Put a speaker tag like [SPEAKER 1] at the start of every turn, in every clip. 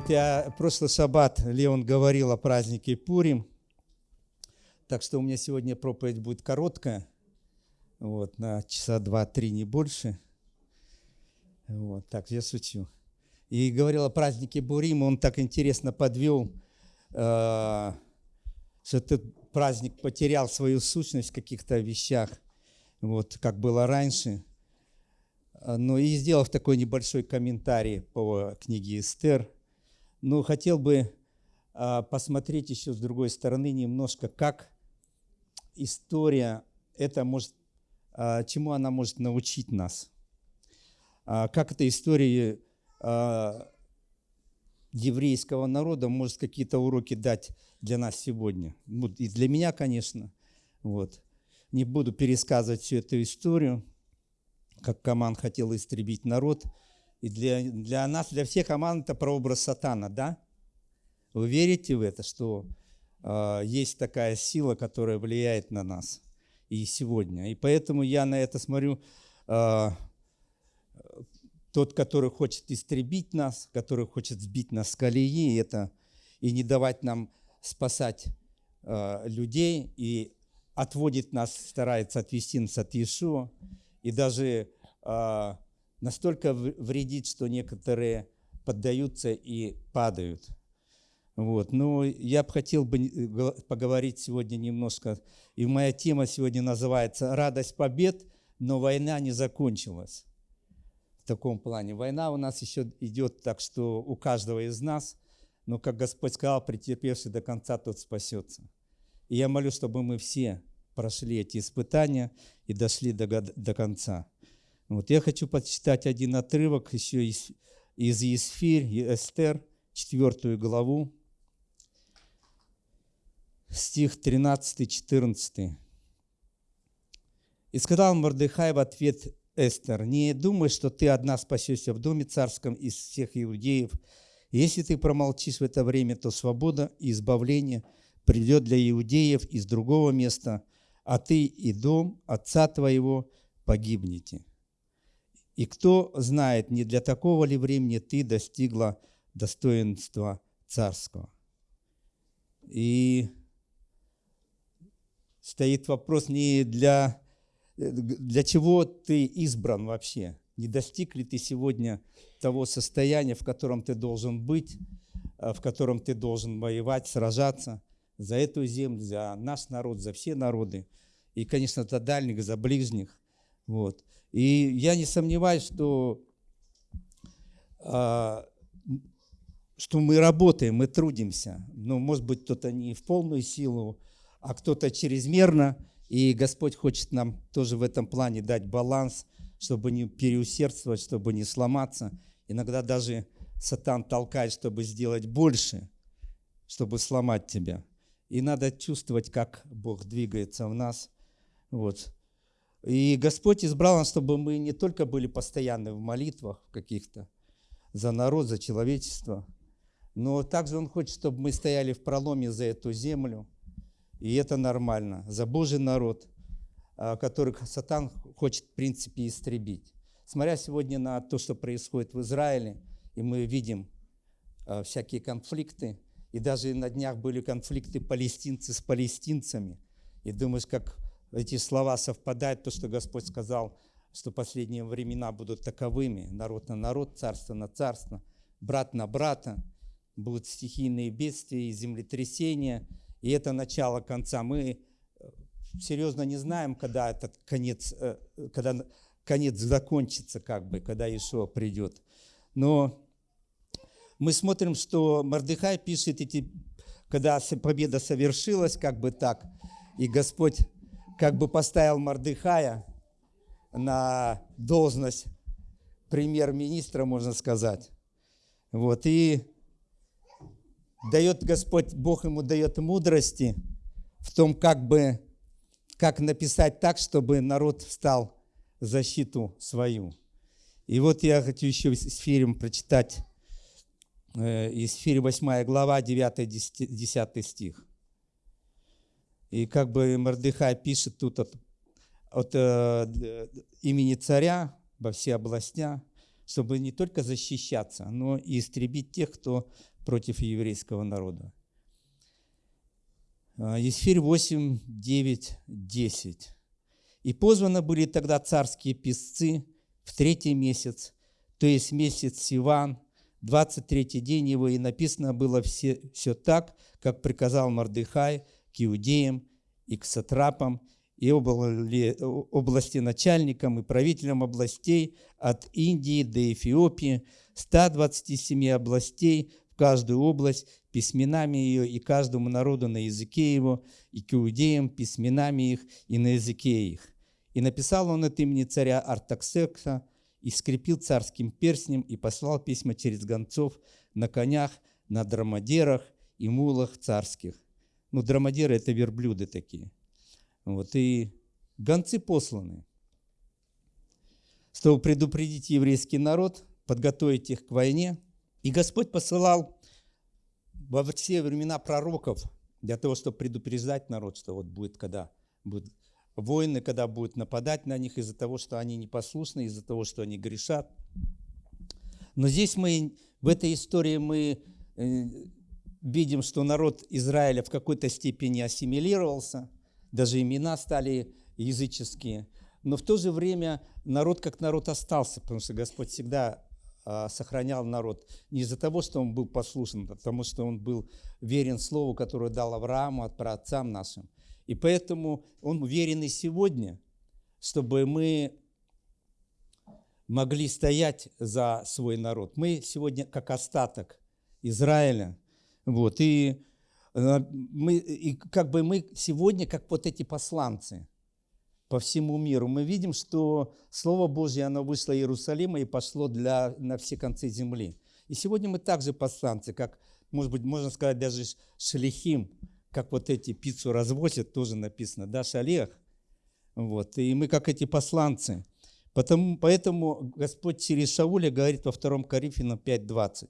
[SPEAKER 1] Вот я прошлый шаббат Леон говорил о празднике Пурим, так что у меня сегодня проповедь будет короткая, вот, на часа два-три, не больше. Вот, так, я шучу. И говорил о празднике Бурим, он так интересно подвел, э, что этот праздник потерял свою сущность в каких-то вещах, вот, как было раньше. Ну и сделав такой небольшой комментарий по книге Эстер – но хотел бы а, посмотреть еще с другой стороны немножко, как история, это может, а, чему она может научить нас. А, как эта история еврейского народа может какие-то уроки дать для нас сегодня. И для меня, конечно. Вот. Не буду пересказывать всю эту историю, как Каман хотел истребить народ – и для, для нас, для всех команд это прообраз сатана, да? Вы верите в это, что э, есть такая сила, которая влияет на нас и сегодня? И поэтому я на это смотрю, э, тот, который хочет истребить нас, который хочет сбить нас с колеи, это и не давать нам спасать э, людей, и отводит нас, старается отвести нас от Иешуа, и даже э, настолько вредит, что некоторые поддаются и падают. Вот. Но я бы хотел бы э, поговорить сегодня немножко, и моя тема сегодня называется «Радость побед, но война не закончилась». В таком плане. Война у нас еще идет так, что у каждого из нас, но, как Господь сказал, претерпевший до конца, тот спасется. И я молю, чтобы мы все прошли эти испытания и дошли до, до конца. Вот я хочу почитать один отрывок еще из, из Есфирь, Эстер, четвертую главу, стих 13-14. «И сказал Мордыхай в ответ Эстер, не думай, что ты одна спасешься в доме царском из всех иудеев. Если ты промолчишь в это время, то свобода и избавление придет для иудеев из другого места, а ты и дом отца твоего погибнете. И кто знает, не для такого ли времени ты достигла достоинства царского. И стоит вопрос не для, для чего ты избран вообще. Не достиг ли ты сегодня того состояния, в котором ты должен быть, э, в котором ты должен воевать, сражаться за эту землю, за наш народ, за все народы. И, конечно, за дальних, за ближних. Вот. И я не сомневаюсь, что, а, что мы работаем, мы трудимся. Но, может быть, кто-то не в полную силу, а кто-то чрезмерно. И Господь хочет нам тоже в этом плане дать баланс, чтобы не переусердствовать, чтобы не сломаться. Иногда даже сатан толкает, чтобы сделать больше, чтобы сломать тебя. И надо чувствовать, как Бог двигается в нас. Вот. И Господь избрал нас, чтобы мы не только были постоянны в молитвах каких-то за народ, за человечество, но также Он хочет, чтобы мы стояли в проломе за эту землю, и это нормально, за Божий народ, а, которых Сатан хочет, в принципе, истребить. Смотря сегодня на то, что происходит в Израиле, и мы видим а, всякие конфликты, и даже на днях были конфликты палестинцы с палестинцами, и думаешь, как эти слова совпадают, то, что Господь сказал, что последние времена будут таковыми, народ на народ, царство на царство, брат на брата, будут стихийные бедствия и землетрясения, и это начало конца. Мы э, серьезно не знаем, когда этот конец, э, когда конец закончится, как бы, когда Иешуа придет. Но мы смотрим, что Мордыхай пишет эти, когда победа совершилась, как бы так, и Господь как бы поставил Мордыхая на должность премьер-министра, можно сказать. Вот, и дает Господь, Бог ему дает мудрости в том, как бы, как написать так, чтобы народ встал в защиту свою. И вот я хочу еще из Фирим прочитать, э, из Фири 8 глава, 9-10 стих. И как бы Мордыхай пишет тут от, от э, имени царя во все областя, чтобы не только защищаться, но и истребить тех, кто против еврейского народа. Есфирь 8, 9, 10. «И позваны были тогда царские писцы в третий месяц, то есть месяц Сиван, 23 день его, и написано было все, все так, как приказал Мордыхай к иудеям и к сатрапам, и области начальникам и правителям областей от Индии до Эфиопии, 127 областей в каждую область, письменами ее и каждому народу на языке его, и к иудеям письменами их и на языке их. И написал он от имени царя Артаксекса, и скрепил царским перстнем, и послал письма через гонцов на конях, на драмадерах и мулах царских. Ну, драмадеры – это верблюды такие. Вот, и гонцы посланы, чтобы предупредить еврейский народ, подготовить их к войне. И Господь посылал во все времена пророков для того, чтобы предупреждать народ, что вот будет, когда будет войны, когда будут нападать на них из-за того, что они непослушны, из-за того, что они грешат. Но здесь мы, в этой истории мы э, видим, что народ Израиля в какой-то степени ассимилировался, даже имена стали языческие. Но в то же время народ как народ остался, потому что Господь всегда а, сохранял народ не из-за того, что он был послушен, а потому что он был верен Слову, которое дал Аврааму, от праотцам нашим. И поэтому он уверен и сегодня, чтобы мы могли стоять за свой народ. Мы сегодня как остаток Израиля. Вот, и, э, мы, и как бы мы сегодня как вот эти посланцы по всему миру. Мы видим, что Слово Божье, оно вышло из Иерусалима и пошло для, на все концы земли. И сегодня мы также посланцы, как, может быть, можно сказать, даже шелихим, как вот эти пиццу развозят, тоже написано, да, шалех. Вот, и мы как эти посланцы. Потому, поэтому Господь через Шауля говорит во 2 Коринфянам 5.20.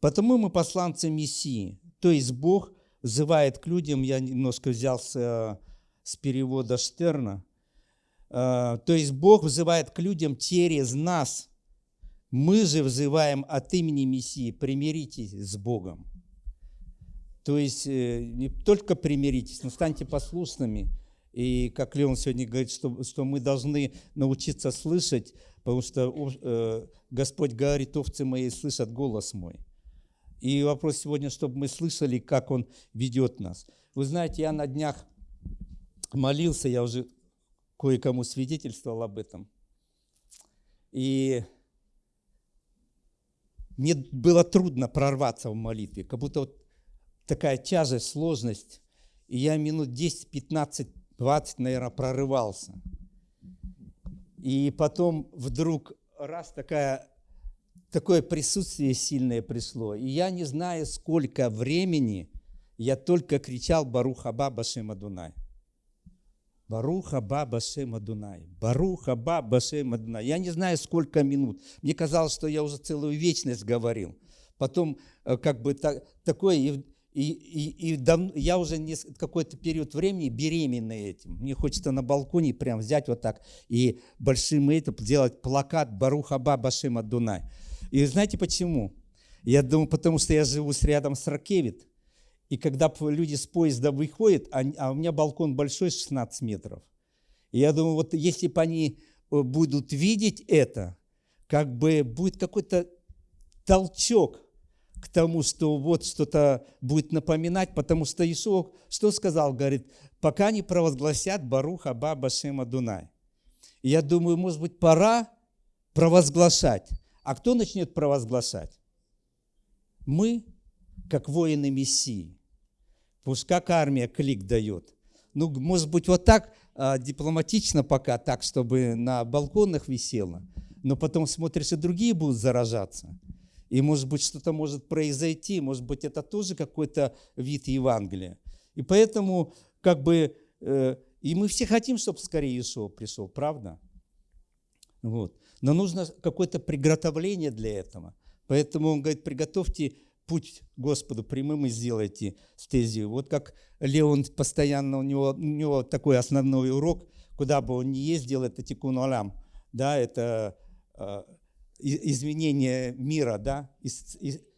[SPEAKER 1] Потому мы посланцы Мессии, то есть Бог взывает к людям, я немножко взял с, э, с перевода Штерна, э, то есть Бог взывает к людям через нас. Мы же взываем от имени Мессии, примиритесь с Богом. То есть э, не только примиритесь, но станьте послушными. И как Леон сегодня говорит, что, что мы должны научиться слышать, потому что э, Господь говорит, овцы мои слышат голос мой. И вопрос сегодня, чтобы мы слышали, как Он ведет нас. Вы знаете, я на днях молился, я уже кое-кому свидетельствовал об этом. И мне было трудно прорваться в молитве, как будто вот такая тяжесть, сложность. И я минут 10, 15, 20, наверное, прорывался. И потом вдруг раз такая, такое присутствие сильное пришло. И я не знаю, сколько времени я только кричал Барух Аба Башем Адунай. Барух Аба Башем Адунай. Барух Аба Башем Адунай. Я не знаю, сколько минут. Мне казалось, что я уже целую вечность говорил. Потом э, как бы так, такое и, и, и дав, я уже какой-то период времени беременный этим. Мне хочется на балконе прям взять вот так и большим этим сделать плакат Баруха Баба Шима Дунай. И знаете почему? Я думаю, потому что я живу рядом с Ракевит. И когда люди с поезда выходят, а, а у меня балкон большой, 16 метров. И я думаю, вот если бы они э, будут видеть это, как бы будет какой-то толчок – к тому, что вот что-то будет напоминать, потому что Ишуа что сказал? Говорит, пока не провозгласят Баруха Баба Шема Дунай. И я думаю, может быть, пора провозглашать. А кто начнет провозглашать? Мы, как воины Мессии. Пусть как армия клик дает. Ну, может быть, вот так а, дипломатично пока, так, чтобы на балконах висело. Но потом смотришь, и другие будут заражаться. И, может быть, что-то может произойти, может быть, это тоже какой-то вид Евангелия. И поэтому, как бы, э, и мы все хотим, чтобы скорее Иешуа пришел, правда? Вот. Но нужно какое-то приготовление для этого. Поэтому он говорит, приготовьте путь Господу прямым и сделайте стезию. Вот как Леон постоянно, у него, у него такой основной урок, куда бы он ни ездил, это тикун алам. Да, это э, изменения мира, да,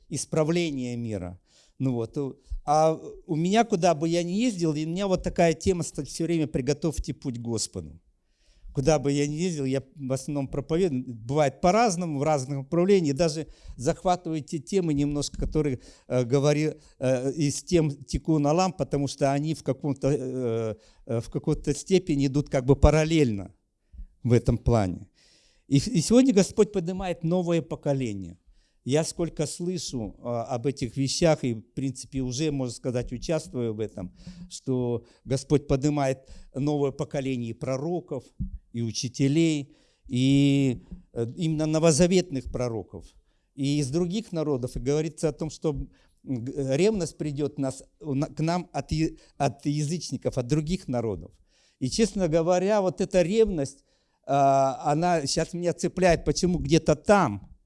[SPEAKER 1] исправления мира. Ну вот. А у меня, куда бы я ни ездил, у меня вот такая тема все время «Приготовьте путь Господу». Куда бы я ни ездил, я в основном проповедую. Бывает по-разному, в разных направлениях. Даже захватываю те темы немножко, которые э, говорю, э, из тем теку на ламп, потому что они в, каком-то, э, э, в какой-то степени идут как бы параллельно в этом плане. И, и сегодня Господь поднимает новое поколение. Я сколько слышу а, об этих вещах, и, в принципе, уже, можно сказать, участвую в этом, что Господь поднимает новое поколение пророков и учителей, и э, именно новозаветных пророков, и из других народов. И говорится о том, что ревность придет нас, к нам от, от язычников, от других народов. И, честно говоря, вот эта ревность, а, она сейчас меня цепляет, почему где-то там –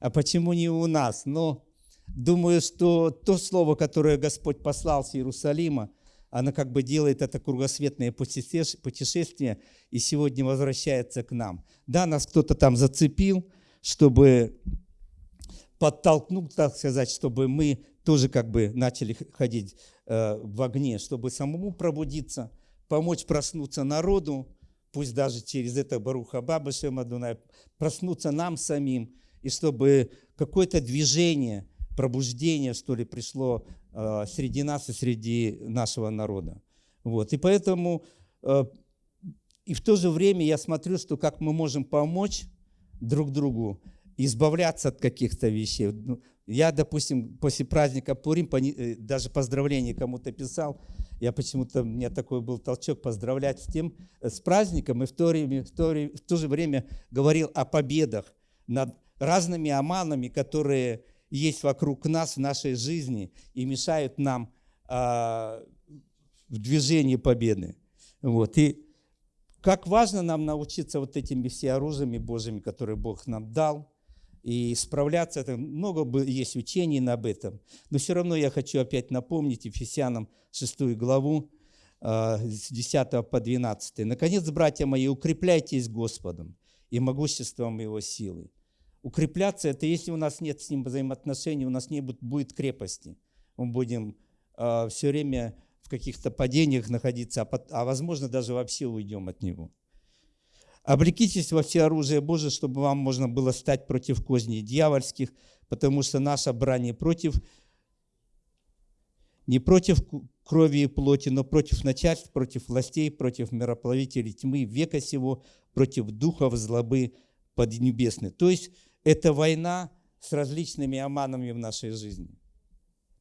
[SPEAKER 1] а почему не у нас? Но думаю, что то слово, которое Господь послал с Иерусалима, оно как бы делает это кругосветное путешествие и сегодня возвращается к нам. Да, нас кто-то там зацепил, чтобы подтолкнул, так сказать, чтобы мы тоже как бы начали ходить э, в огне, чтобы самому пробудиться, помочь проснуться народу, пусть даже через это Баруха Баба Шемадунай, проснуться нам самим, и чтобы какое-то движение, пробуждение, что ли, пришло э, среди нас и среди нашего народа. Вот. И поэтому э, и в то же время я смотрю, что как мы можем помочь друг другу избавляться от каких-то вещей. Ну, я, допустим, после праздника Пурим э, даже поздравление кому-то писал, я почему-то, у меня такой был толчок поздравлять с тем, с праздником, и в то, время, в, то, в то же время говорил о победах над разными оманами, которые есть вокруг нас в нашей жизни и мешают нам а, в движении победы. Вот. И как важно нам научиться вот этими всеоружиями Божьими, которые Бог нам дал, и справляться. Это много есть учений об этом. Но все равно я хочу опять напомнить Ефесянам 6 главу, а, с 10 по 12. «Наконец, братья мои, укрепляйтесь Господом и могуществом Его силы, укрепляться, это если у нас нет с ним взаимоотношений, у нас не будет, крепости. Мы будем э, а, все время в каких-то падениях находиться, а, а возможно даже вообще уйдем от него. Облекитесь во все оружие Божие, чтобы вам можно было стать против козней дьявольских, потому что наша брань против, не против крови и плоти, но против начальств, против властей, против мироплавителей тьмы века сего, против духов злобы поднебесной. То есть это война с различными оманами в нашей жизни.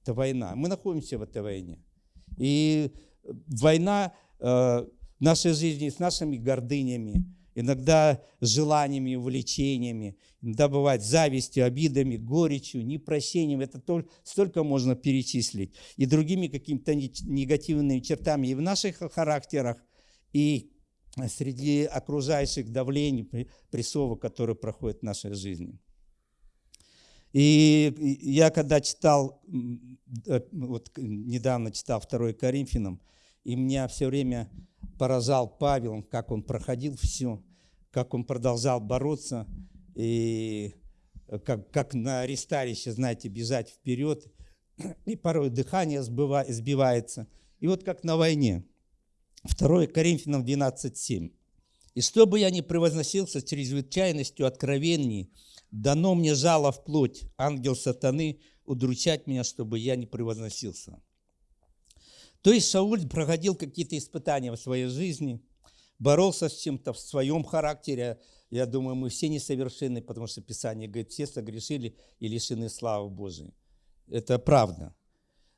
[SPEAKER 1] Это война. Мы находимся в этой войне. И война э, в нашей жизни с нашими гордынями, иногда желаниями, увлечениями, иногда бывает завистью, обидами, горечью, непрощением. Это только, столько можно перечислить. И другими какими-то негативными чертами и в наших характерах, и среди окружающих давлений, прессовок, которые проходят в нашей жизни. И я когда читал, э, вот недавно читал 2 Коринфянам, и меня все время поражал Павел, как он проходил все, как он продолжал бороться, и как, как на аресталище, знаете, бежать вперед, и порой дыхание сбивается. И вот как на войне – 2 Коринфянам 12.7. «И чтобы я не превозносился чрезвычайностью откровений, дано мне жало в плоть, ангел сатаны, удручать меня, чтобы я не превозносился». То есть Сауль проходил какие-то испытания в своей жизни, боролся с чем-то в своем характере. Я думаю, мы все несовершенны, потому что Писание говорит, все согрешили и лишены славы Божией. Это правда.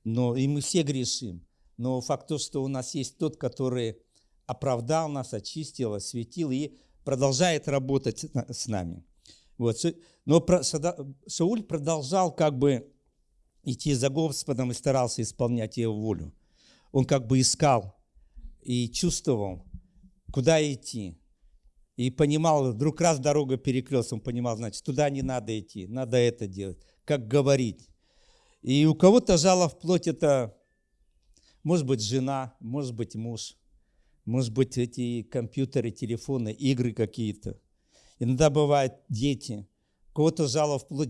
[SPEAKER 1] Но и мы все грешим. Но факт то, что у нас есть тот, который оправдал нас, очистил, осветил и продолжает работать с нами. Вот. Но Сауль продолжал как бы идти за Господом и старался исполнять его волю. Он как бы искал и чувствовал, куда идти. И понимал, вдруг раз дорога перекрылась, он понимал, значит, туда не надо идти, надо это делать, как говорить. И у кого-то жало в плоть это может быть, жена, может быть, муж, может быть, эти компьютеры, телефоны, игры какие-то. Иногда бывают дети, кого-то жало вплоть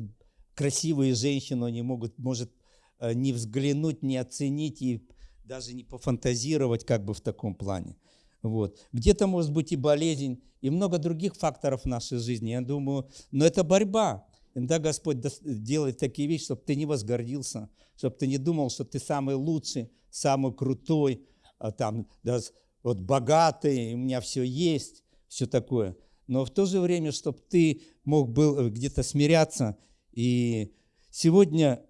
[SPEAKER 1] красивые женщины, они могут, может э, не взглянуть, не оценить и даже не пофантазировать как бы в таком плане. Вот. Где-то может быть и болезнь, и много других факторов в нашей жизни. Я думаю, но это борьба. Иногда Господь делает такие вещи, чтобы ты не возгордился, чтобы ты не думал, что ты самый лучший, самый крутой, а там, да, вот богатый, у меня все есть, все такое. Но в то же время, чтобы ты мог был э, где-то смиряться. И сегодня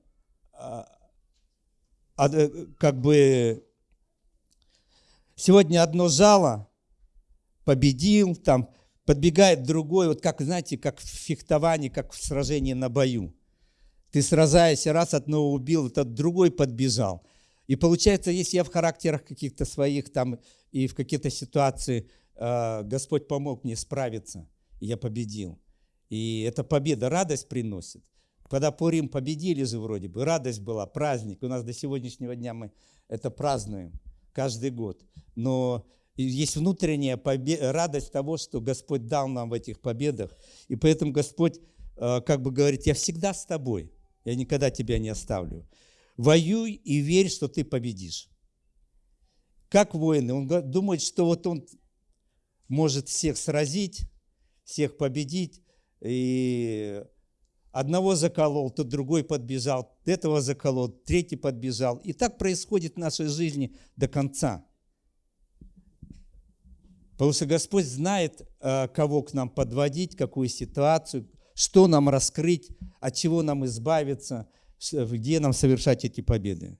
[SPEAKER 1] а, э, как бы сегодня одно жало победил, там подбегает другой, вот как, знаете, как в фехтовании, как в сражении на бою. Ты сражаешься, раз одного убил, этот другой подбежал. И получается, если я в характерах каких-то своих там и в какие-то ситуации э, Господь помог мне справиться, и я победил. И эта победа радость приносит. Когда Пурим победили же вроде бы, радость была, праздник. У нас до сегодняшнего дня мы это празднуем каждый год. Но есть внутренняя победа, радость того, что Господь дал нам в этих победах. И поэтому Господь э, как бы говорит, я всегда с тобой, я никогда тебя не оставлю. Воюй и верь, что ты победишь. Как воины? Он думает, что вот он может всех сразить, всех победить. И одного заколол, тот другой подбежал, этого заколол, третий подбежал. И так происходит в нашей жизни до конца. Потому что Господь знает, э, кого к нам подводить, какую ситуацию, что нам раскрыть, от чего нам избавиться, где нам совершать эти победы.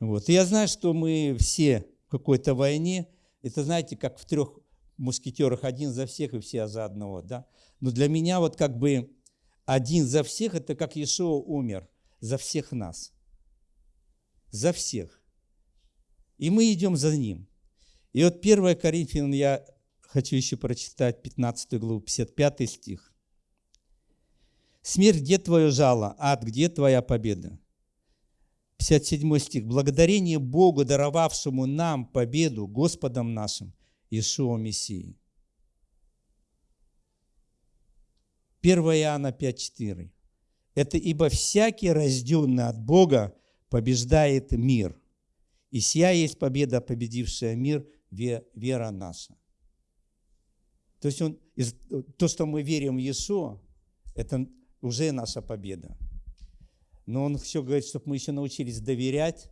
[SPEAKER 1] Вот. И я знаю, что мы все в какой-то войне, это знаете, как в трех мушкетерах, один за всех и все за одного. Да? Но для меня вот как бы один за всех, это как Иешуа умер за всех нас. За всех. И мы идем за ним. И вот 1 Коринфянам я хочу еще прочитать 15 главу, 55 стих. «Смерть, где твое жало? Ад, где твоя победа?» 57 стих. «Благодарение Богу, даровавшему нам победу Господом нашим, Иешуа Мессии». 1 Иоанна 5,4. Это ибо всякий, рожденный от Бога, побеждает мир. И сия есть победа, победившая мир, вера наша. То есть он, то, что мы верим в Иешуа, это уже наша победа. Но он все говорит, чтобы мы еще научились доверять.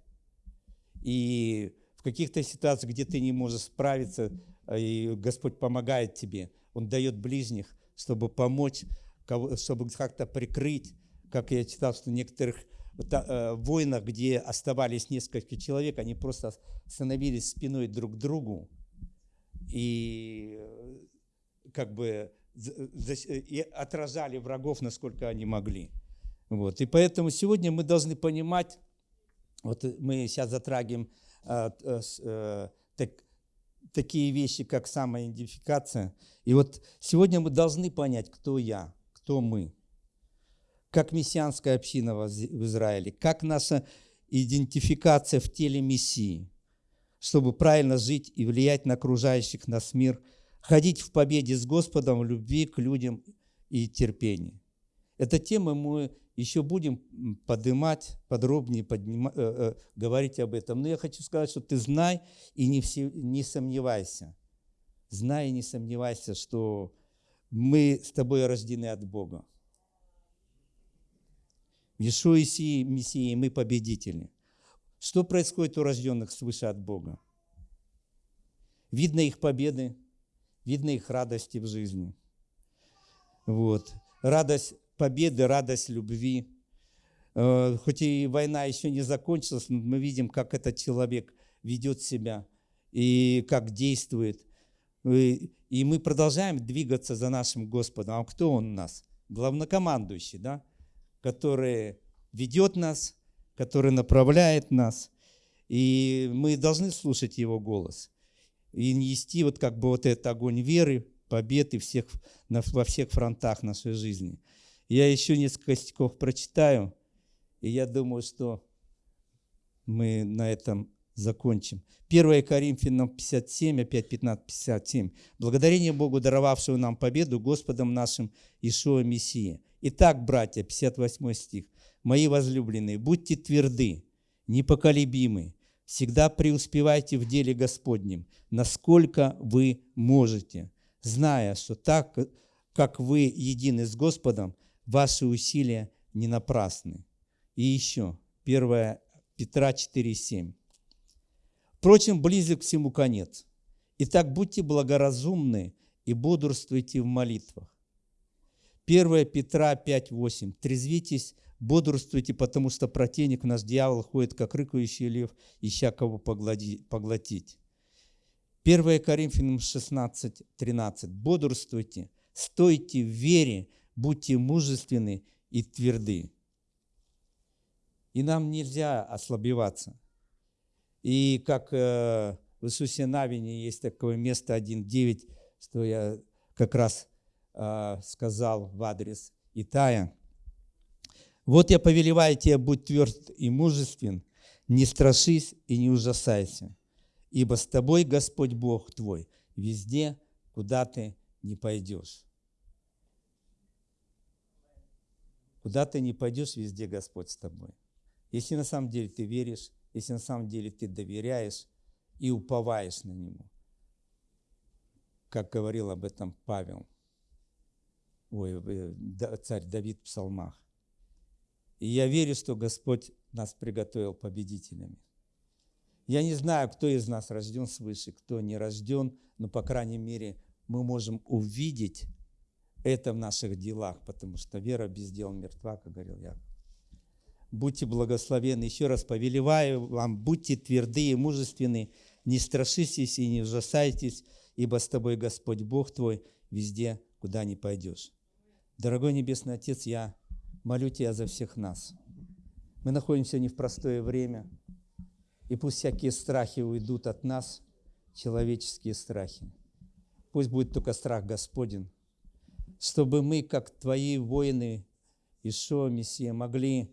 [SPEAKER 1] И в каких-то ситуациях, где ты не можешь справиться, и Господь помогает тебе, Он дает ближних, чтобы помочь, чтобы как-то прикрыть. Как я читал, что некоторых э, войнах, где оставались несколько человек, они просто становились спиной друг к другу и э, как бы и отражали врагов, насколько они могли. Вот. И поэтому сегодня мы должны понимать, вот мы сейчас затрагиваем а, а, так, такие вещи, как самоидентификация. И вот сегодня мы должны понять, кто я, кто мы, как мессианская община в Израиле, как наша идентификация в теле Мессии, чтобы правильно жить и влиять на окружающих нас мир, ходить в победе с Господом, в любви к людям и терпении. Эта тема мы еще будем поднимать, подробнее поднима, э, э, говорить об этом. Но я хочу сказать, что ты знай и не, все, не сомневайся. Знай и не сомневайся, что мы с тобой рождены от Бога. Иешуа Мессии мы победители. Что происходит у рожденных свыше от Бога? Видно их победы, видно их радости в жизни. Вот. Радость победы, радость любви. Э, хоть и война еще не закончилась, но мы видим, как этот человек ведет себя и как действует. И мы продолжаем двигаться за нашим Господом. А кто Он у нас? Главнокомандующий, да? Который ведет нас, который направляет нас. И мы должны слушать Его голос и нести вот как бы вот этот огонь веры, победы всех, во всех фронтах нашей жизни. Я еще несколько стихов прочитаю, и я думаю, что мы на этом закончим. 1 Коринфянам 57, опять 15, 57. Благодарение Богу, даровавшего нам победу Господом нашим Ишуа Мессия. Итак, братья, 58 стих. Мои возлюбленные, будьте тверды, непоколебимы, всегда преуспевайте в деле Господнем, насколько вы можете, зная, что так, как вы едины с Господом, ваши усилия не напрасны. И еще, 1 Петра 4,7. Впрочем, близок всему конец. Итак, будьте благоразумны и бодрствуйте в молитвах. 1 Петра 5,8. Трезвитесь, бодрствуйте, потому что противник наш дьявол ходит, как рыкающий лев, ища кого поглотить. 1 Коринфянам 16, 13. Бодрствуйте, стойте в вере, будьте мужественны и тверды. И нам нельзя ослабеваться. И как э, в Иисусе Навине есть такое место 1.9, что я как раз сказал в адрес Итая. «Вот я повелеваю тебе, будь тверд и мужествен, не страшись и не ужасайся, ибо с тобой Господь Бог твой везде, куда ты не пойдешь». Куда ты не пойдешь, везде Господь с тобой. Если на самом деле ты веришь, если на самом деле ты доверяешь и уповаешь на Него. Как говорил об этом Павел, ой, э, царь Давид в псалмах. И я верю, что Господь нас приготовил победителями. Я не знаю, кто из нас рожден свыше, кто не рожден, но, по крайней мере, мы можем увидеть это в наших делах, потому что вера без дел мертва, как говорил Яков. Будьте благословенны. Еще раз повелеваю вам, будьте тверды и мужественны, не страшитесь и не ужасайтесь, ибо с тобой Господь Бог твой везде, куда не пойдешь. Дорогой Небесный Отец, я молю Тебя за всех нас. Мы находимся не в простое время, и пусть всякие страхи уйдут от нас, человеческие страхи. Пусть будет только страх Господень, чтобы мы, как Твои воины, Ишуа, Мессия, могли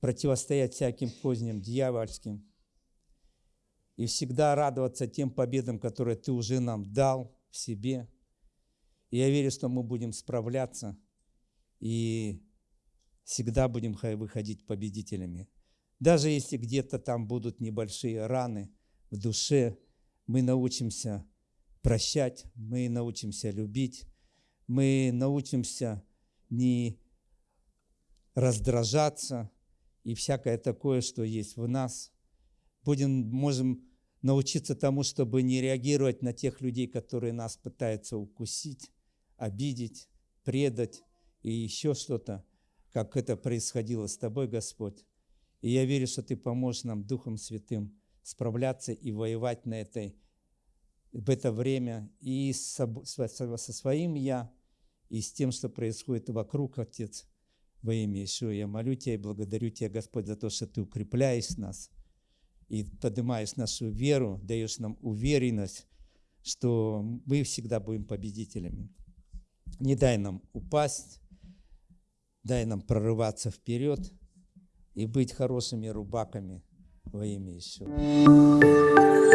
[SPEAKER 1] противостоять всяким поздним дьявольским и всегда радоваться тем победам, которые Ты уже нам дал в себе. Я верю, что мы будем справляться и всегда будем выходить победителями. Даже если где-то там будут небольшие раны в душе, мы научимся прощать, мы научимся любить, мы научимся не раздражаться, и всякое такое, что есть в нас. Будем, можем научиться тому, чтобы не реагировать на тех людей, которые нас пытаются укусить, обидеть, предать и еще что-то, как это происходило с тобой, Господь. И я верю, что Ты поможешь нам Духом Святым справляться и воевать на этой, в это время и со, со своим «я», и с тем, что происходит вокруг, Отец – во имя Ишуа я молю Тебя и благодарю Тебя, Господь, за то, что Ты укрепляешь нас и поднимаешь нашу веру, даешь нам уверенность, что мы всегда будем победителями. Не дай нам упасть, дай нам прорываться вперед и быть хорошими рубаками во имя Ишуа.